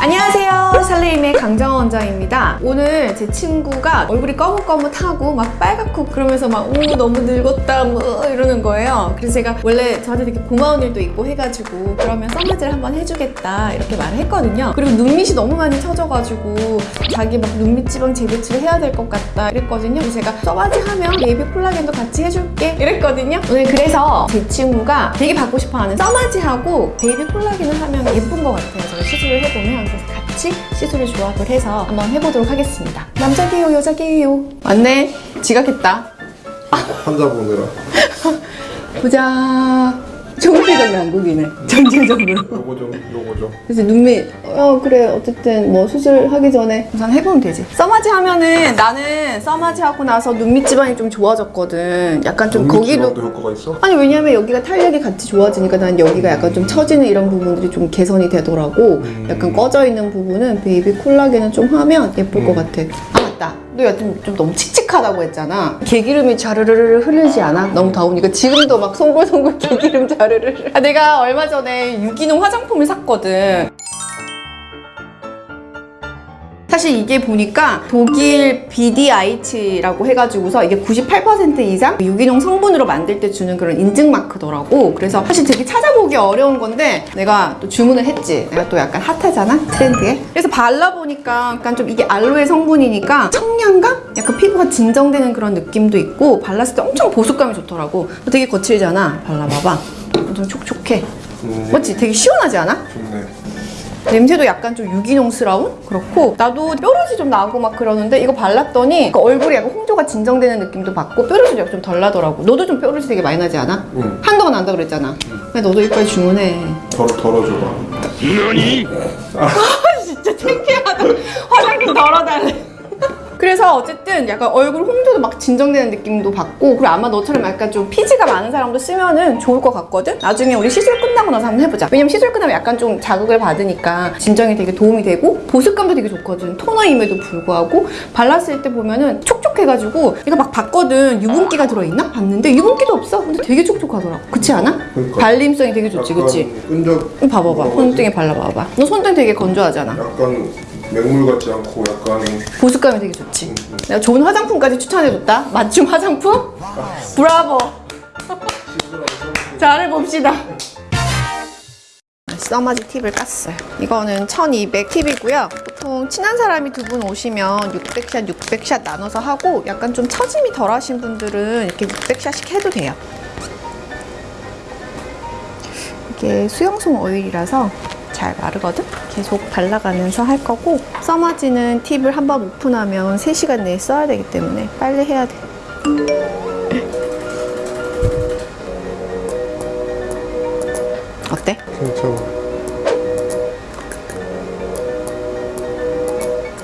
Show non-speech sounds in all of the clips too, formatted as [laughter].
안녕하세요 살레임의 강정원 원장입니다. 오늘 제 친구가 얼굴이 거뭇거뭇하고 막 빨갛고 그러면서 막 오 너무 늙었다. 뭐 이러는 거예요. 그래서 제가 원래 저한테 되게 고마운 일도 있고 해가지고 그러면 써마지를 한번 해주겠다 이렇게 말을 했거든요. 그리고 눈밑이 너무 많이 처져가지고 자기 막 눈밑 지방 재배치를 해야 될 것 같다 이랬거든요. 그래서 제가 써마지 하면 baby 콜라겐도 같이 해줄게 이랬거든요. 오늘 그래서 제 친구가 되게 받고 싶어하는 써마지하고 baby 콜라겐을 하면 예쁜 것 같아요. 제가 시술을 해보면. 그래서 같이 시술 을 조합을 해서 한번 해보도록 하겠습니다. 남자게요 여자게요? 맞네. 지각했다. 환자 보느라 [laughs] 보자 정기적 양국이네. 전체적으로 요거 좀 요거 좀. 그래서 눈밑 어 그래. 어쨌든 뭐 수술하기 전에 우선 해보면 되지. 써마지 하면은 나는 써마지 하고 나서 눈밑 지방이 좀 좋아졌거든. 약간 좀 거기도 도 효과가 있어? 아니 왜냐면 여기가 탄력이 같이 좋아지니까 난 여기가 약간 좀 처지는 이런 부분들이 좀 개선이 되더라고. 음. 약간 꺼져 있는 부분은 베이비 콜라겐을 좀 하면 예쁠 것 같아 아 맞다. 너 여튼 좀 너무 칙칙하다고 했잖아. 개기름이 자르르르 흐르지 않아? 너무 더우니까 지금도 막 송골송골 [laughs] 개기름 자르르르. 아, 내가 얼마 전에 유기농 화장품을 샀거든 사실 이게 보니까 독일 BDIT라고 해가지고서 이게 98% 이상 유기농 성분으로 만들 때 주는 그런 인증 마크더라고. 그래서 사실 되게 찾아보기 어려운 건데 내가 또 주문을 했지. 내가 또 약간 핫하잖아 트렌드에. 그래서 발라보니까 약간 좀 이게 알로에 성분이니까 청량감? 약간 피부가 진정되는 그런 느낌도 있고 발랐을 때 엄청 보습감이 좋더라고. 되게 거칠잖아. 발라봐봐. 좀 촉촉해. 음, 맞지? 되게 시원하지 않아? 좋네 냄새도 약간 좀 유기농스러운? 그렇고 나도 뾰루지 좀 나고 막 그러는데 이거 발랐더니 그 얼굴이 약간 홍조가 진정되는 느낌도 받고 뾰루지도 약간 좀덜 나더라고. 너도 좀 뾰루지 되게 많이 나지 않아? 응. 한동안 난다 그랬잖아. 근데 너도 이빨 주문해. 덜, 덜어줘봐. 아 진짜 창피하다. 화장품 덜어달래 그래서 어쨌든 약간 얼굴 홍조도 막 진정되는 느낌도 받고 그리고 아마 너처럼 약간 좀 피지가 많은 사람도 쓰면은 좋을 것 같거든? 나중에 우리 시술 끝나고 나서 한번 해보자 왜냐면 시술 끝나면 약간 좀 자극을 받으니까 진정에 되게 도움이 되고 보습감도 되게 좋거든 토너임에도 불구하고 발랐을 때 보면은 촉촉해가지고 내가 막 봤거든 유분기가 들어있나? 봤는데 유분기도 없어 근데 되게 촉촉하더라고 그렇지 않아? 그러니까 발림성이 되게 좋지 그치? 끈적 봐봐봐 손등에? 발라봐봐 너 손등 되게 건조하잖아 약간 맹물 같지 않고 약간 보습감이 되게 좋지. 내가 좋은 화장품까지 추천해줬다. 맞춤 화장품? 브라보. [laughs] 잘해봅시다. 써마지 팁을 깠어요. 이거는 1200 팁이고요. 보통 친한 사람이 두 분 오시면 600샷, 600샷 나눠서 하고 약간 좀 처짐이 덜 하신 분들은 이렇게 600샷씩 해도 돼요. 이게 수용성 오일이라서 잘 마르거든? 계속 발라가면서 할 거고 써마지는 팁을 한 번 오픈하면 3시간 내에 써야 되기 때문에 빨리 해야 돼. [laughs] 어때? 괜찮아.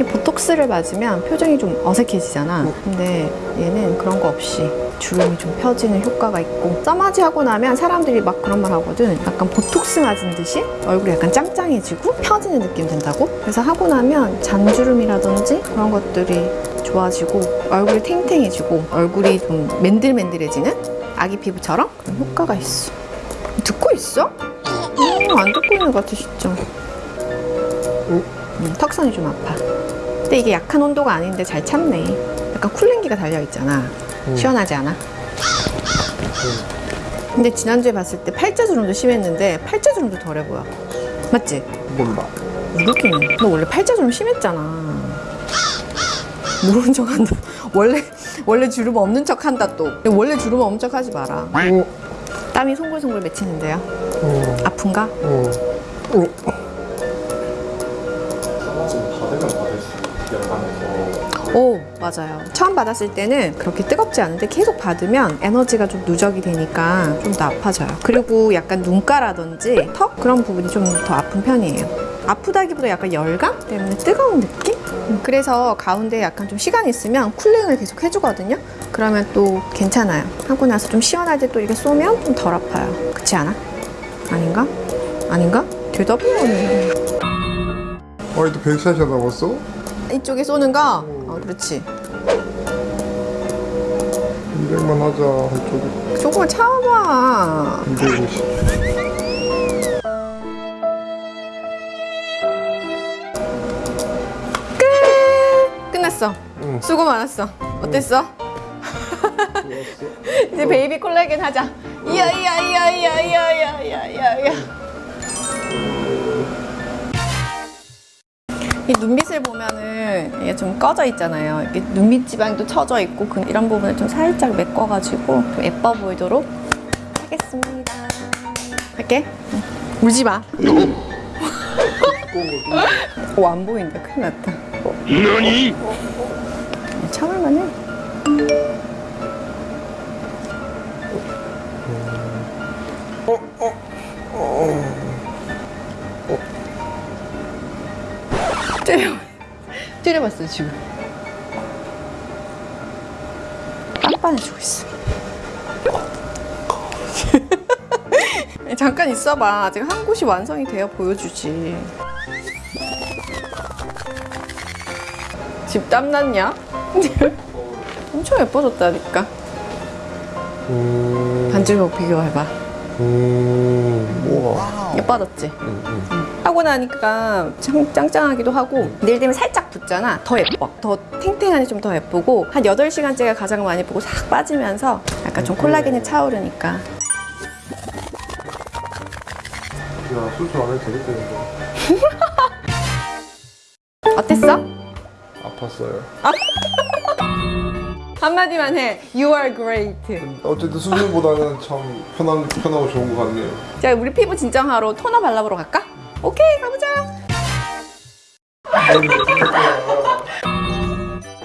이 보톡스를 맞으면 표정이 좀 어색해지잖아. 근데 얘는 그런 거 없이 주름이 좀 펴지는 효과가 있고 써마지 하고 나면 사람들이 막 그런 말 하거든. 약간 보톡스 맞은 듯이 얼굴이 약간 짱짱해지고 펴지는 느낌 든다고? 그래서 하고 나면 잔주름이라든지 그런 것들이 좋아지고 얼굴이 탱탱해지고 얼굴이 좀 맨들맨들해지는 아기 피부처럼 그런 효과가 있어. 듣고 있어? 음, 안 듣고 있는 것 같아 진짜. 음, 턱선이 좀 아파. 근데 이게 약한 온도가 아닌데 잘 참네. 약간 쿨링기가 달려있잖아 시원하지 않아? 근데 지난주에 봤을 때 팔자주름도 심했는데 팔자주름도 덜해 보여. 맞지? 몰라 모르겠네 너 원래 팔자주름 심했잖아. 모르는 척 한다. 원래 원래 주름 없는 척 한다 또. 원래 주름 없는 척 하지 마라. 어, 땀이 송글송글 맺히는데요? 어, 아픈가? 어. 어. 오 맞아요 처음 받았을 때는 그렇게 뜨겁지 않은데 계속 받으면 에너지가 좀 누적이 되니까 좀 더 아파져요 그리고 약간 눈가라든지 턱 그런 부분이 좀 더 아픈 편이에요 아프다기보다 약간 열감 때문에 뜨거운 느낌? 음, 그래서 가운데 약간 좀 시간 있으면 쿨링을 계속 해주거든요 그러면 또 괜찮아요 하고 나서 좀 시원할 때 또 이렇게 쏘면 좀 덜 아파요 그렇지 않아? 아닌가? 아닌가? 대답을 하네 아 이제 백샷이나 남았어? 이쪽에 쏘는 거? 어 그렇지 200만 하자 한쪽에 조금만 참아봐 250 끝! 끝났어 응. 수고 많았어 어땠어? 응. [laughs] 이제 베이비 콜라겐 하자 이야 이야 이야 이야 이야 이야 이야 이야 이 눈밑을 보면은 이게 좀 꺼져 있잖아요. 이렇게 눈밑 지방도 처져 있고 그 이런 부분을 좀 살짝 메꿔가지고 좀 예뻐 보이도록 하겠습니다. 할게. 응. 울지 마. 오, [laughs] 안 보인다. 큰일 났다. 너니? 참을만 해. 때려. 때려봤어, 지금. 빤빤해지고 있어. [laughs] 잠깐 있어봐. 아직 한 곳이 완성이 돼야 보여주지. 집 땀났냐? [laughs] 엄청 예뻐졌다니까. 음. 반지로 비교해봐. 음. 예뻐졌지? 응, 응. 하고 나니까 짱, 짱짱하기도 하고 내일 되면 살짝 붙잖아. 더 예뻐. 더 탱탱하니 좀 더 예쁘고 한 8시간째가 가장 많이 보고 싹 빠지면서 약간 좀 콜라겐이 차오르니까 야, 수술 안 해도 되겠다. 어땠어? 아팠어요. [laughs] 한마디만 해. You are great. 어쨌든 수술보다는 참 편한, 편하고 좋은 것 같네요. 자, 우리 피부 진정하러 토너 발라보러 갈까? 오케이, 가보자.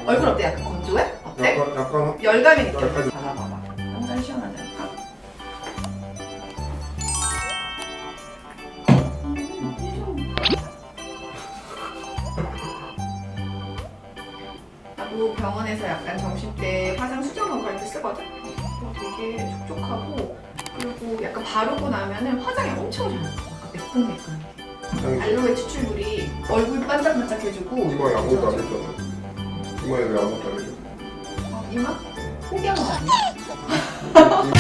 얼굴 어때? 약간 건조해? 어때? 약간, 약간, 열감이 느껴져. 열감이. 발라봐봐. 완전 시원하다니까. 나도 병원에서 약간 점심 때 화장 수정하고 할때 쓰거든? 어, 되게 촉촉하고 그리고 약간 바르고 나면은 화장이 엄청 잘 나. 약간 매끈매끈해. 알로에 추출물이 얼굴 반짝반짝해주고 이마에 아무것도 안 했잖아. 이마에 왜 아무것도 안 해줘? 어, 이마? 포기한 거 아니야? [laughs]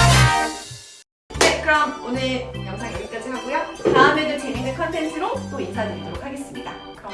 네, 그럼 오늘 영상 여기까지 하고요. 다음에도 재밌는 컨텐츠로 또 인사드리도록 하겠습니다. 그럼